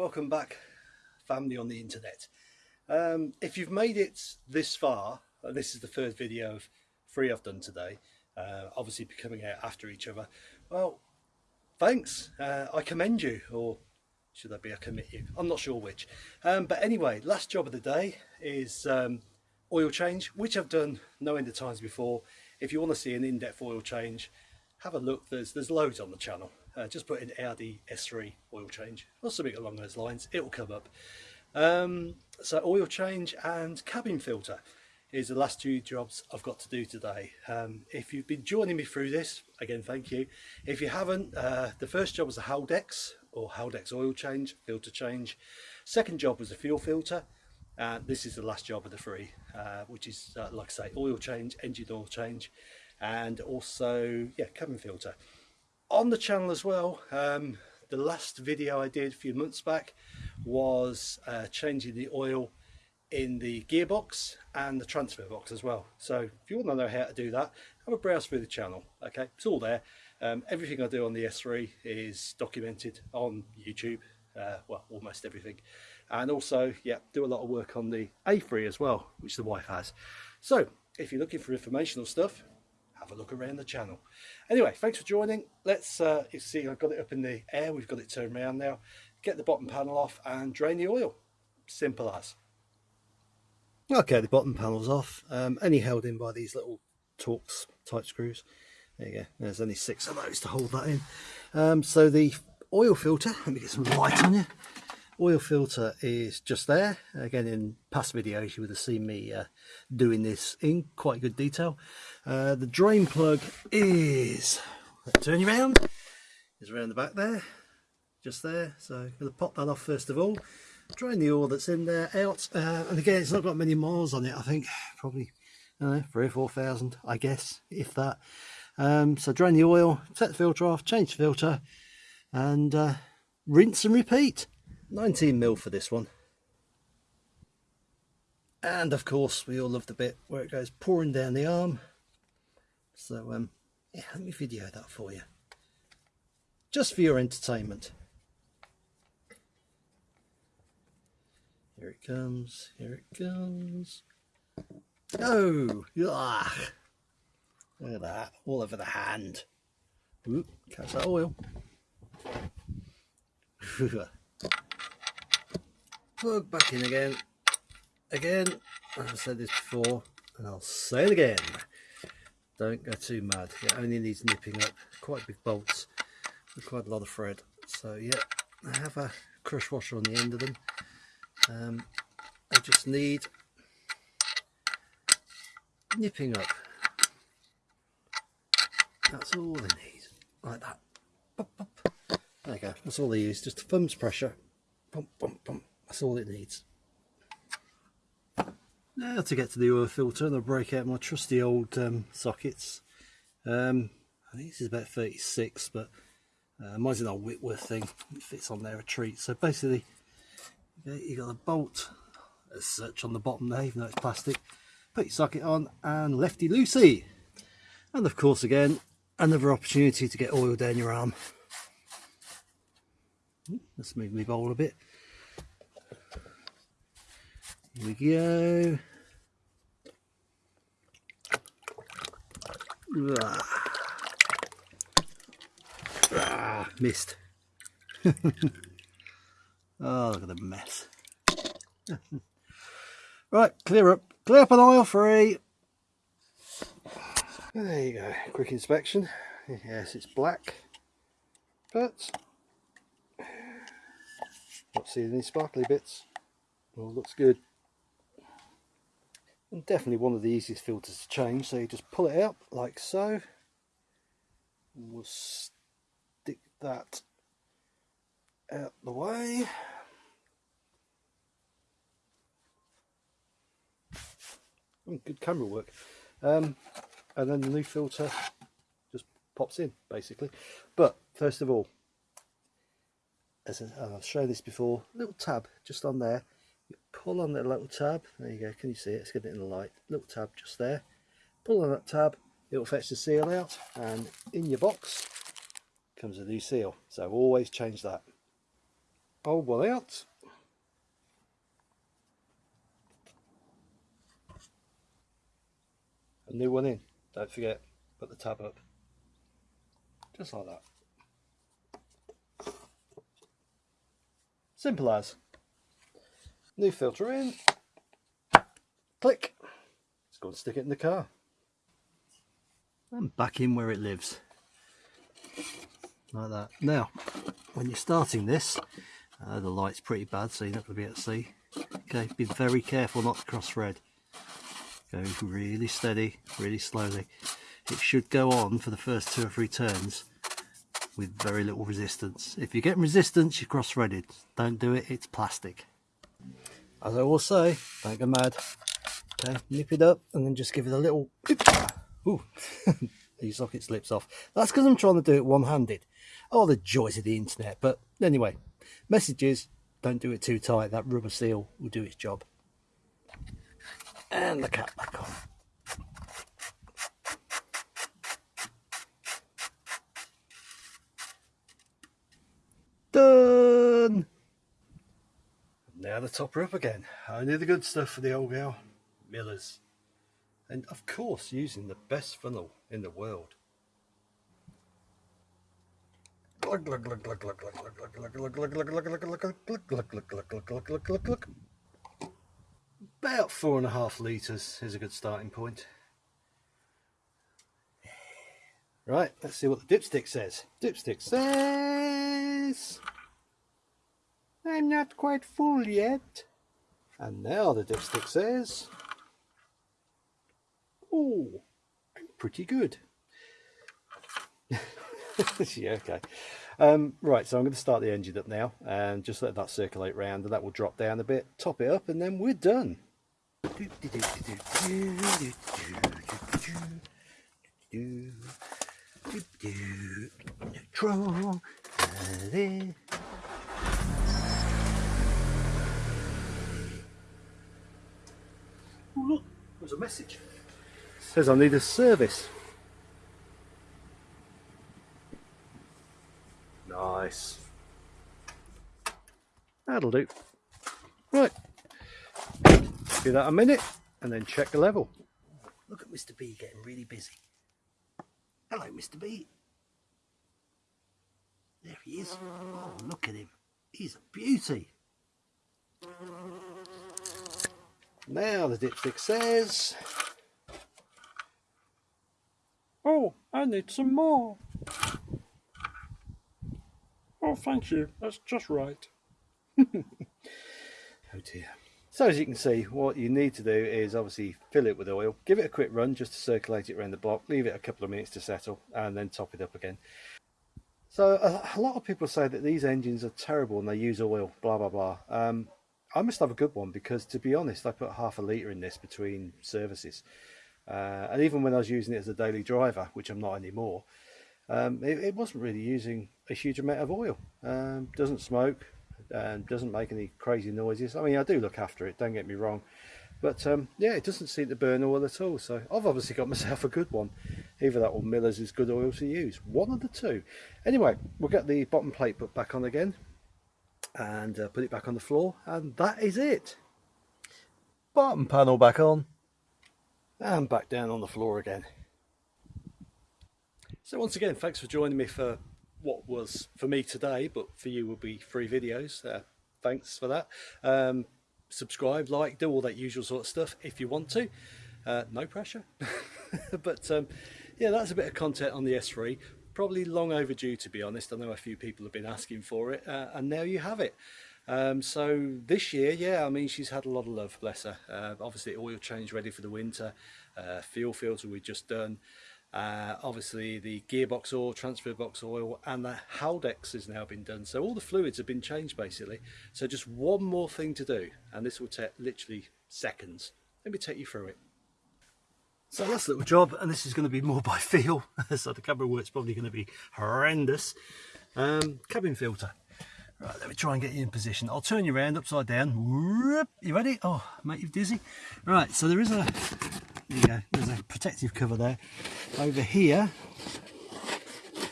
welcome back family on the internet. Um, if you've made it this far uh, this is the first video of three I've done today uh, obviously coming out after each other. Well thanks. Uh, I commend you or should I be a commit you? I'm not sure which. Um, but anyway last job of the day is um, oil change which I've done no end of times before. If you want to see an in-depth oil change have a look. There's there's loads on the channel uh, just put in Audi S3 oil change. Or something along those lines. It will come up. Um, so oil change and cabin filter is the last two jobs I've got to do today. Um, if you've been joining me through this again thank you. If you haven't uh, the first job was a Haldex or Haldex oil change filter change. Second job was a fuel filter. And this is the last job of the three uh, which is uh, like I say oil change engine oil change and also yeah cabin filter on the channel as well um, the last video I did a few months back was uh, changing the oil in the gearbox and the transfer box as well. So if you want to know how to do that have a browse through the channel okay? It's all there. Um, everything I do on the S3 is documented on YouTube uh, well almost everything. And also yeah do a lot of work on the A3 as well which the wife has. So if you're looking for informational stuff have a look around the channel anyway thanks for joining. Let's uh, you see I've got it up in the air. We've got it turned around now. Get the bottom panel off and drain the oil. Simple as. Okay the bottom panel's off. Um, only held in by these little Torx type screws? There you go. There's only six of those to hold that in. Um, so the oil filter let me get some light on you oil filter is just there again in past videos you would have seen me uh, doing this in quite good detail. Uh, the drain plug is turn you around is around the back there just there. So I'm going to pop that off first of all drain the oil that's in there out. Uh, and again it's not got many miles on it I think probably know, three or four thousand I guess if that. Um, so drain the oil set the filter off change the filter and uh, rinse and repeat 19 mil for this one. And of course we all love the bit where it goes pouring down the arm. So um yeah let me video that for you. Just for your entertainment. Here it comes here it comes. Oh ah, look at that all over the hand. Oop, catch that oil plug back in again. Again I've said this before and I'll say it again. Don't go too mad. It only needs nipping up. Quite big bolts with quite a lot of thread. So yeah I have a crush washer on the end of them. Um, I just need nipping up. That's all they need. Like that. Pop, pop. there you go. That's all they use. Just thumb's pressure. Pump, pump, pump. That's all it needs. Now to get to the oil filter and I'll break out my trusty old um, sockets. Um, I think this is about 36 but uh, mine's an old Whitworth thing. It fits on there a treat. So basically you've got a bolt as such on the bottom there even though it's plastic. Put your socket on and lefty loosey. And of course again another opportunity to get oil down your arm. Let's move my bowl a bit. Here we go. Ah, ah missed. oh, look at the mess. right, clear up. Clear up an oil free. There you go. Quick inspection. Yes, it's black. But not seeing any sparkly bits. All looks good and definitely one of the easiest filters to change so you just pull it out like so. And we'll stick that out the way. Oh, good camera work. Um, and then the new filter just pops in basically. But first of all as I've shown this before little tab just on there you pull on the little tab there you go can you see it let's get it in the light little tab just there pull on that tab it will fetch the seal out and in your box comes a new seal so always change that old one out. A new one in. Don't forget, put the tab up. Just like that. Simple as. New filter in. Click. Let's go and stick it in the car. And back in where it lives. Like that. Now, when you're starting this, uh, the light's pretty bad, so you're not going to be able to see. Okay, be very careful not to cross thread. Go really steady, really slowly. It should go on for the first two or three turns with very little resistance. If you get resistance, you're cross-threaded. Don't do it, it's plastic. As I will say, don't go mad. Okay, nip it up and then just give it a little... Ooh, the socket slips off. That's because I'm trying to do it one-handed. Oh, the joys of the internet. But anyway, messages, don't do it too tight. That rubber seal will do its job. And the cap back on. Done! Now the topper up again. Only the good stuff for the old gal. Miller's. And of course using the best funnel in the world. About four and a half litres is a good starting point. Right, let's see what the dipstick says. Dipstick says... I'm not quite full yet. And now the dipstick says... Oh, I'm pretty good. yeah, okay. Um, right, so I'm going to start the engine up now and just let that circulate round and that will drop down a bit, top it up and then we're done. Neutral. Oh look, there's a message. It says I need a service. Nice. That'll do. Right. Give that a minute and then check the level. Look at Mr. B getting really busy. Hello, Mr. B. There he is. Oh, look at him. He's a beauty. Now the dipstick says... Oh, I need some more. Oh, thank you. That's just right. oh dear. So as you can see, what you need to do is obviously fill it with oil, give it a quick run just to circulate it around the block, leave it a couple of minutes to settle, and then top it up again. So a, a lot of people say that these engines are terrible and they use oil, blah, blah, blah. Um, I must have a good one because to be honest, I put half a litre in this between services. Uh, and even when I was using it as a daily driver, which I'm not anymore, um, it, it, wasn't really using a huge amount of oil. Um, doesn't smoke and doesn't make any crazy noises. I mean, I do look after it, don't get me wrong. But um, yeah, it doesn't seem to burn oil at all. So I've obviously got myself a good one. Either that or Miller's is good oil to use. One of the two. Anyway, we'll get the bottom plate put back on again and uh, put it back on the floor and that is it. Bottom panel back on. And back down on the floor again. So once again thanks for joining me for what was for me today but for you will be free videos uh, thanks for that. Um, subscribe like do all that usual sort of stuff if you want to. Uh, no pressure. But um, yeah that's a bit of content on the S3 probably long overdue to be honest. I know a few people have been asking for it uh, and now you have it. Um, so this year, yeah, I mean, she's had a lot of love, bless her. Uh, obviously, oil change ready for the winter, uh, fuel filter we just done. Uh, obviously, the gearbox oil, transfer box oil, and the Haldex has now been done. So all the fluids have been changed basically. So just one more thing to do, and this will take literally seconds. Let me take you through it. So last little job, and this is going to be more by feel, so the camera work's probably going to be horrendous. Um, cabin filter. Right, let me try and get you in position. I'll turn you around upside down. You ready? Oh, mate, you're dizzy. Right, so there is a, there you go, there's a protective cover there. Over here,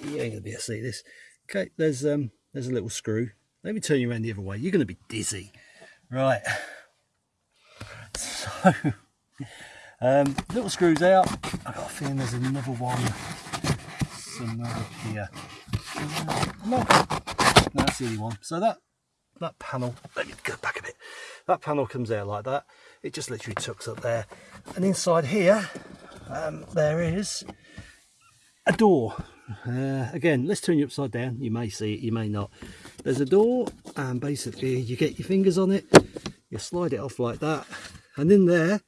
you ain't going to be able to see this. Okay, there's um, there's a little screw Let me turn you around the other way. You're going to be dizzy. Right. So, um, little screws out. I've got a feeling there's another one somewhere here. No, that's the only one. So that that panel, let me go back a bit. That panel comes out like that. It just literally tucks up there. And inside here, um, there is a door. Uh, again, let's turn you upside down. You may see it, you may not. There's a door, and basically you get your fingers on it, you slide it off like that, and in there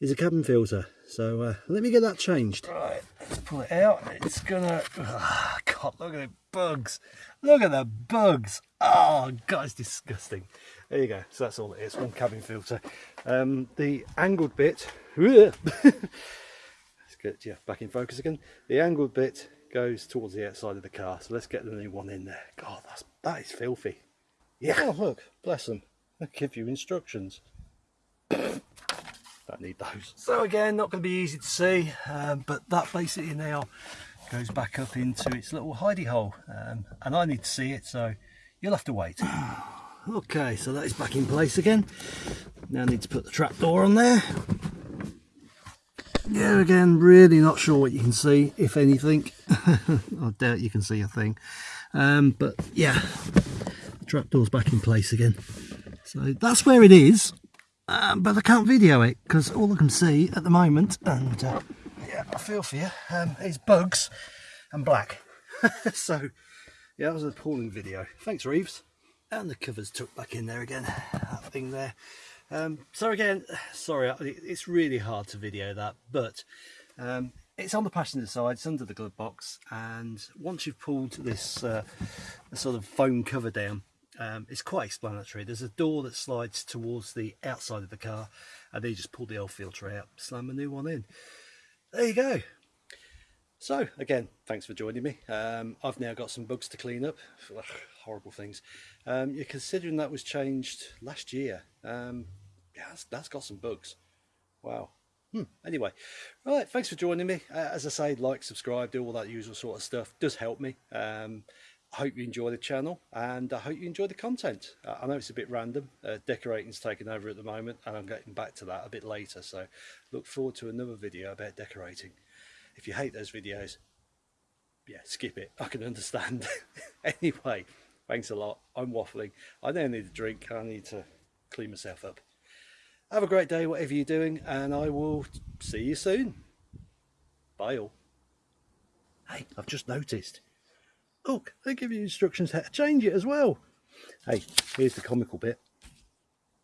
is a cabin filter. So uh, let me get that changed. Right, let's pull it out. It's gonna. Oh, God, look at the bugs. Look at the bugs. Oh, God, it's disgusting. There you go. So that's all it is. One cabin filter. Um, the angled bit. let's get yeah back in focus again. The angled bit goes towards the outside of the car. So let's get the new one in there. God, that's that is filthy. Yeah. Oh look, bless them. They give you instructions. Don't need those. So again, not going to be easy to see, um, but that basically now goes back up into its little hidey hole, um, and I need to see it, so you'll have to wait. okay, so that is back in place again. Now I need to put the trap door on there. Yeah, again, really not sure what you can see, if anything. I doubt you can see a thing. Um, but yeah, the trapdoor's back in place again. So that's where it is. Um, but I can't video it because all I can see at the moment, and uh, yeah, I feel for you, um, is bugs and black. so yeah, that was an appalling video. Thanks, Reeves. And the covers tucked back in there again, that thing there. Um, so again, sorry, it's really hard to video that, but um, it's on the passenger side, it's under the glove box, and once you've pulled this uh, sort of foam cover down, um, it's quite explanatory. There's a door that slides towards the outside of the car and then you just pull the old filter out, slam a new one in. There you go. So again, thanks for joining me. Um, I've now got some bugs to clean up. Ugh, horrible things. Um, you're considering that was changed last year. Um, yeah, that's, that's got some bugs. Wow. Hmm. Anyway, right, thanks for joining me. Uh, as I say, like, subscribe, do all that usual sort of stuff. Does help me. Um, I hope you enjoy the channel and I hope you enjoy the content. I know it's a bit random, uh, decorating's taken over at the moment and I'm getting back to that a bit later so look forward to another video about decorating. If you hate those videos, yeah, skip it, I can understand. anyway, thanks a lot, I'm waffling, I now need a drink, I need to clean myself up. Have a great day whatever you're doing and I will see you soon. Bye all. Hey, I've just noticed Look, they give you instructions how to change it as well. Hey, here's the comical bit.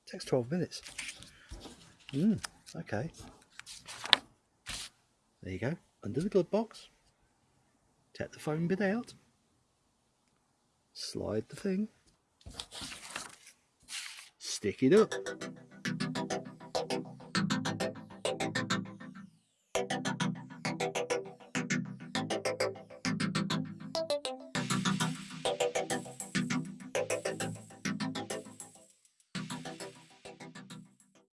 It takes 12 minutes. Hmm, okay. There you go, under the glove box. Take the foam bit out. Slide the thing. Stick it up.